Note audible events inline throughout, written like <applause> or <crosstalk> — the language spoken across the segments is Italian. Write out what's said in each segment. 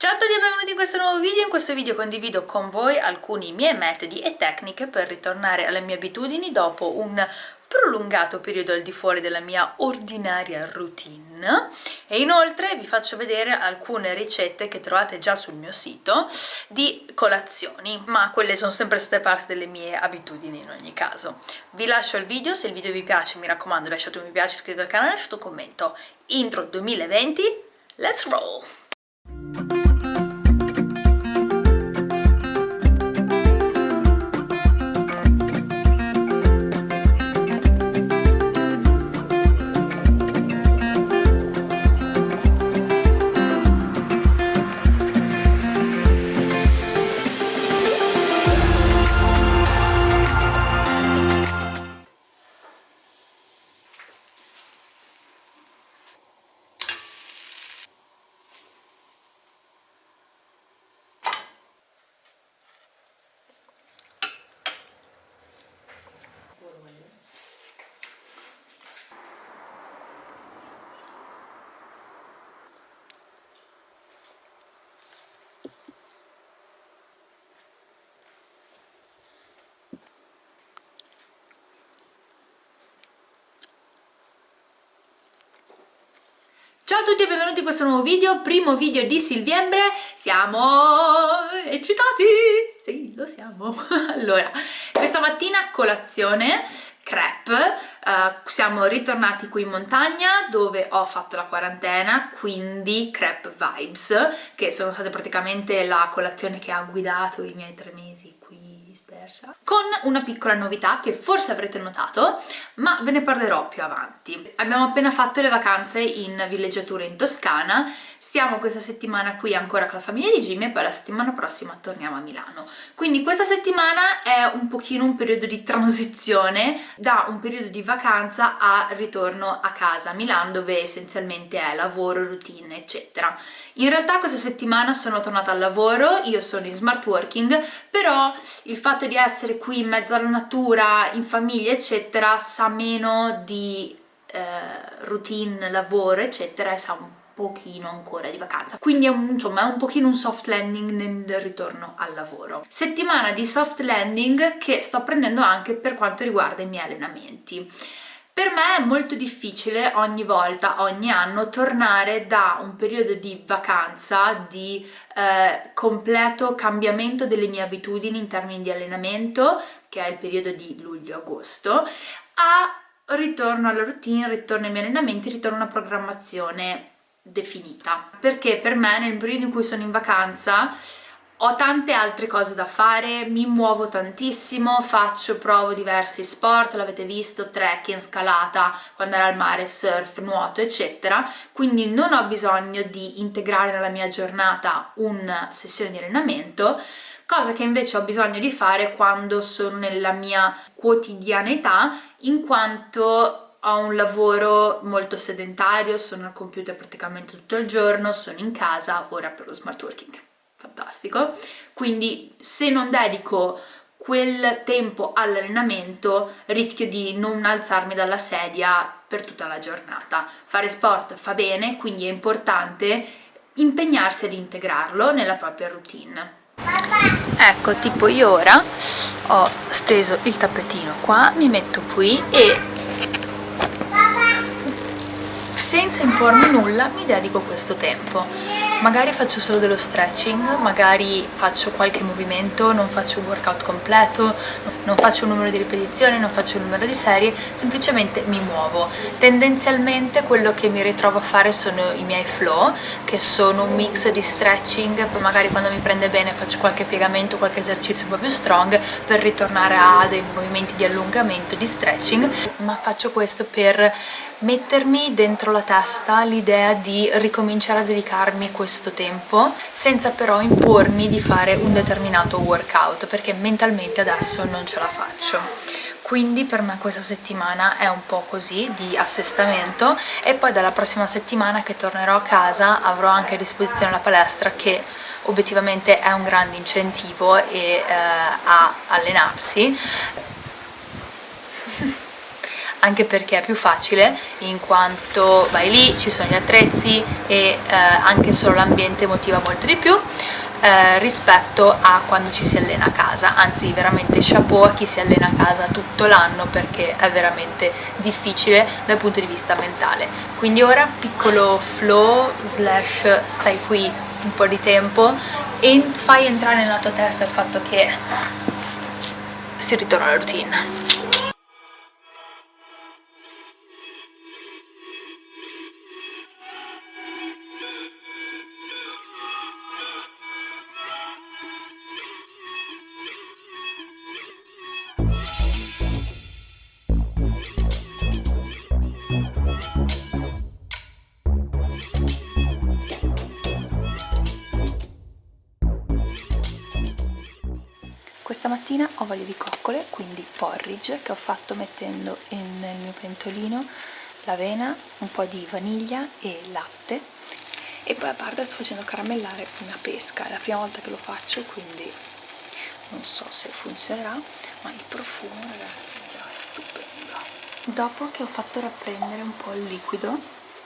Ciao a tutti e benvenuti in questo nuovo video, in questo video condivido con voi alcuni miei metodi e tecniche per ritornare alle mie abitudini dopo un prolungato periodo al di fuori della mia ordinaria routine. E inoltre vi faccio vedere alcune ricette che trovate già sul mio sito di colazioni ma quelle sono sempre state parte delle mie abitudini in ogni caso. Vi lascio il video, se il video vi piace mi raccomando lasciate un mi piace, iscrivetevi al canale, lasciate un commento. Intro 2020, let's roll! Ciao a tutti e benvenuti in questo nuovo video, primo video di Silviembre, siamo eccitati? Sì, lo siamo. <laughs> allora, questa mattina colazione, crepe, uh, siamo ritornati qui in montagna dove ho fatto la quarantena, quindi crepe vibes, che sono state praticamente la colazione che ha guidato i miei tre mesi diversa. Con una piccola novità che forse avrete notato ma ve ne parlerò più avanti. Abbiamo appena fatto le vacanze in villeggiatura in Toscana stiamo questa settimana qui ancora con la famiglia di Jimmy e poi la settimana prossima torniamo a Milano. Quindi questa settimana è un pochino un periodo di transizione da un periodo di vacanza a ritorno a casa a Milano dove essenzialmente è lavoro, routine eccetera. In realtà questa settimana sono tornata al lavoro, io sono in smart working, però il fatto di essere qui in mezzo alla natura, in famiglia eccetera, sa meno di eh, routine, lavoro eccetera e sa un pochino ancora di vacanza. Quindi è un, insomma è un pochino un soft landing nel ritorno al lavoro. Settimana di soft landing che sto prendendo anche per quanto riguarda i miei allenamenti. Per me è molto difficile ogni volta, ogni anno, tornare da un periodo di vacanza, di eh, completo cambiamento delle mie abitudini in termini di allenamento, che è il periodo di luglio-agosto, a ritorno alla routine, ritorno ai miei allenamenti, ritorno a una programmazione definita. Perché per me nel periodo in cui sono in vacanza ho tante altre cose da fare, mi muovo tantissimo, faccio, provo diversi sport, l'avete visto, trekking, scalata, quando era al mare, surf, nuoto, eccetera, quindi non ho bisogno di integrare nella mia giornata una sessione di allenamento, cosa che invece ho bisogno di fare quando sono nella mia quotidianità, in quanto ho un lavoro molto sedentario, sono al computer praticamente tutto il giorno, sono in casa, ora per lo smart working. Fantastico. Quindi se non dedico quel tempo all'allenamento rischio di non alzarmi dalla sedia per tutta la giornata. Fare sport fa bene quindi è importante impegnarsi ad integrarlo nella propria routine. Ecco tipo io ora ho steso il tappetino qua mi metto qui e senza impormi nulla mi dedico questo tempo magari faccio solo dello stretching, magari faccio qualche movimento, non faccio un workout completo, non faccio un numero di ripetizioni, non faccio un numero di serie, semplicemente mi muovo. Tendenzialmente quello che mi ritrovo a fare sono i miei flow, che sono un mix di stretching, poi magari quando mi prende bene faccio qualche piegamento, qualche esercizio un po' più strong per ritornare a dei movimenti di allungamento, di stretching, ma faccio questo per mettermi dentro la testa l'idea di ricominciare a dedicarmi questo tempo senza però impormi di fare un determinato workout perché mentalmente adesso non ce la faccio. Quindi per me questa settimana è un po' così di assestamento e poi dalla prossima settimana che tornerò a casa avrò anche a disposizione la palestra che obiettivamente è un grande incentivo e, eh, a allenarsi anche perché è più facile in quanto vai lì, ci sono gli attrezzi e eh, anche solo l'ambiente motiva molto di più eh, rispetto a quando ci si allena a casa. Anzi veramente chapeau a chi si allena a casa tutto l'anno perché è veramente difficile dal punto di vista mentale. Quindi ora piccolo flow slash stai qui un po' di tempo e fai entrare nella tua testa il fatto che si ritorna alla routine Questa mattina ho voglia di coccole, quindi porridge che ho fatto mettendo in, nel mio pentolino l'avena, un po' di vaniglia e latte. E poi a parte sto facendo caramellare una pesca, è la prima volta che lo faccio quindi non so se funzionerà ma il profumo ragazzi è già stupendo. Dopo che ho fatto rapprendere un po' il liquido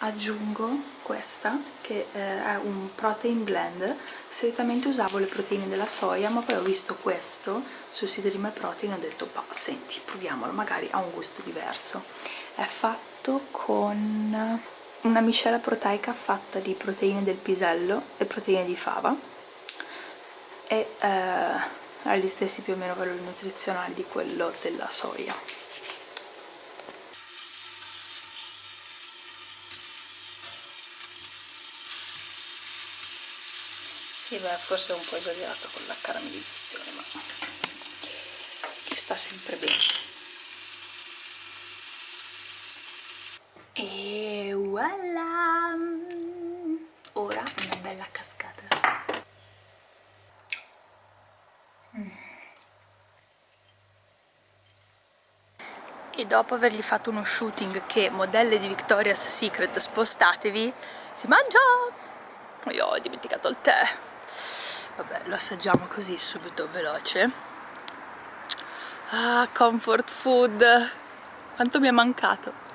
aggiungo questa che eh, è un protein blend. Solitamente usavo le proteine della soia ma poi ho visto questo sul sito di MyProtein e ho detto senti proviamolo magari ha un gusto diverso. È fatto con una miscela proteica fatta di proteine del pisello e proteine di fava e eh, ha gli stessi più o meno valori nutrizionali di quello della soia Sì, beh, forse è un po' esagerato con la caramellizzazione, ma ci sta sempre bene. E voilà! Ora una bella cascata. Mm. E dopo avergli fatto uno shooting che modelle di Victoria's Secret spostatevi, si mangia! Io ho dimenticato il tè vabbè lo assaggiamo così subito veloce. Ah comfort food. Quanto mi è mancato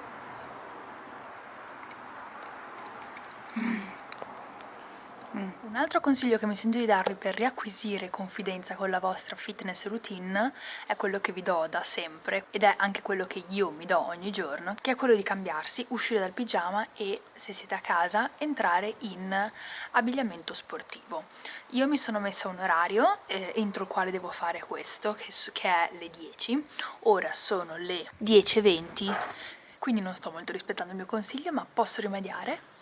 Un altro consiglio che mi sento di darvi per riacquisire confidenza con la vostra fitness routine è quello che vi do da sempre ed è anche quello che io mi do ogni giorno, che è quello di cambiarsi, uscire dal pigiama e, se siete a casa, entrare in abbigliamento sportivo. Io mi sono messa un orario eh, entro il quale devo fare questo, che, che è le 10, ora sono le 10.20, quindi non sto molto rispettando il mio consiglio, ma posso rimediare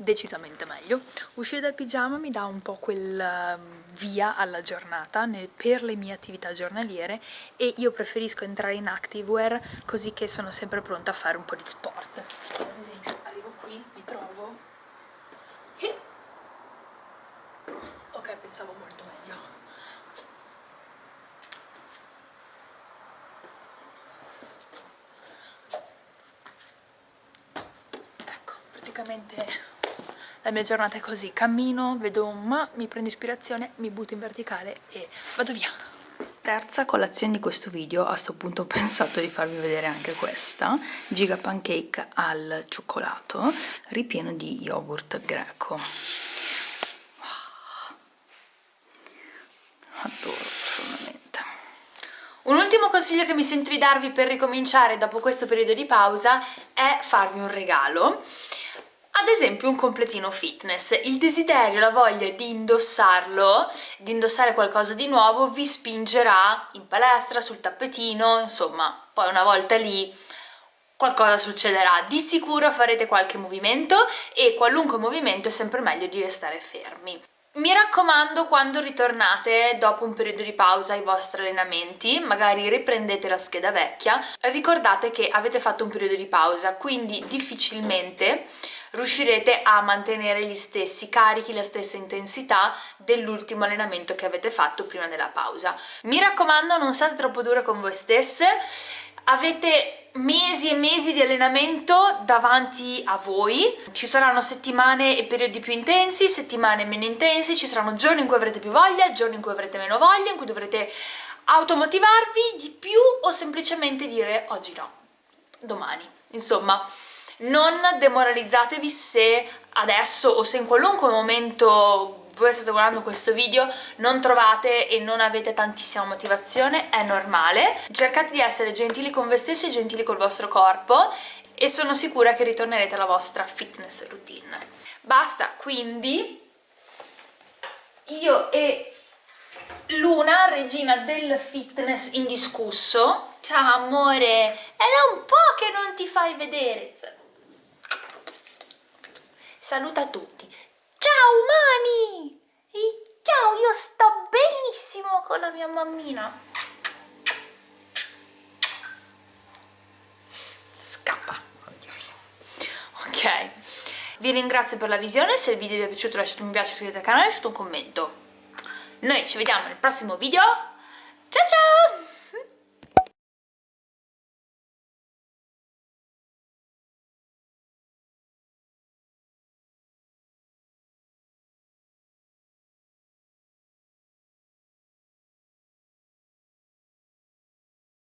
decisamente meglio. Uscire dal pigiama mi dà un po' quel ehm, via alla giornata per le mie attività giornaliere e io preferisco entrare in activewear così che sono sempre pronta a fare un po' di sport. Ad esempio arrivo qui, mi trovo ok, pensavo molto meglio. Ecco, praticamente la mia giornata è così, cammino, vedo un ma, mi prendo ispirazione, mi butto in verticale e vado via. Terza colazione di questo video, a sto punto ho pensato di farvi vedere anche questa, giga pancake al cioccolato, ripieno di yogurt greco. Adoro profondamente. Un ultimo consiglio che mi sento di darvi per ricominciare dopo questo periodo di pausa è farvi un regalo ad esempio un completino fitness, il desiderio, la voglia di indossarlo, di indossare qualcosa di nuovo vi spingerà in palestra, sul tappetino, insomma, poi una volta lì qualcosa succederà. Di sicuro farete qualche movimento e qualunque movimento è sempre meglio di restare fermi. Mi raccomando quando ritornate dopo un periodo di pausa ai vostri allenamenti, magari riprendete la scheda vecchia, ricordate che avete fatto un periodo di pausa, quindi difficilmente riuscirete a mantenere gli stessi carichi, la stessa intensità dell'ultimo allenamento che avete fatto prima della pausa. Mi raccomando non siate troppo dure con voi stesse, avete mesi e mesi di allenamento davanti a voi ci saranno settimane e periodi più intensi, settimane meno intensi ci saranno giorni in cui avrete più voglia, giorni in cui avrete meno voglia, in cui dovrete automotivarvi di più o semplicemente dire oggi no domani. Insomma, non demoralizzatevi se adesso o se in qualunque momento voi state guardando questo video non trovate e non avete tantissima motivazione, è normale. Cercate di essere gentili con voi stessi e gentili col vostro corpo e sono sicura che ritornerete alla vostra fitness routine. Basta, quindi io e Luna, regina del fitness indiscusso. Ciao amore, è da un po' che non ti fai vedere. Saluta tutti. Ciao umani! ciao, io sto benissimo con la mia mammina. Scappa. Ok. Vi ringrazio per la visione, se il video vi è piaciuto lasciate un mi piace, iscrivetevi al canale e lasciate un commento. Noi ci vediamo nel prossimo video. Ciao ciao!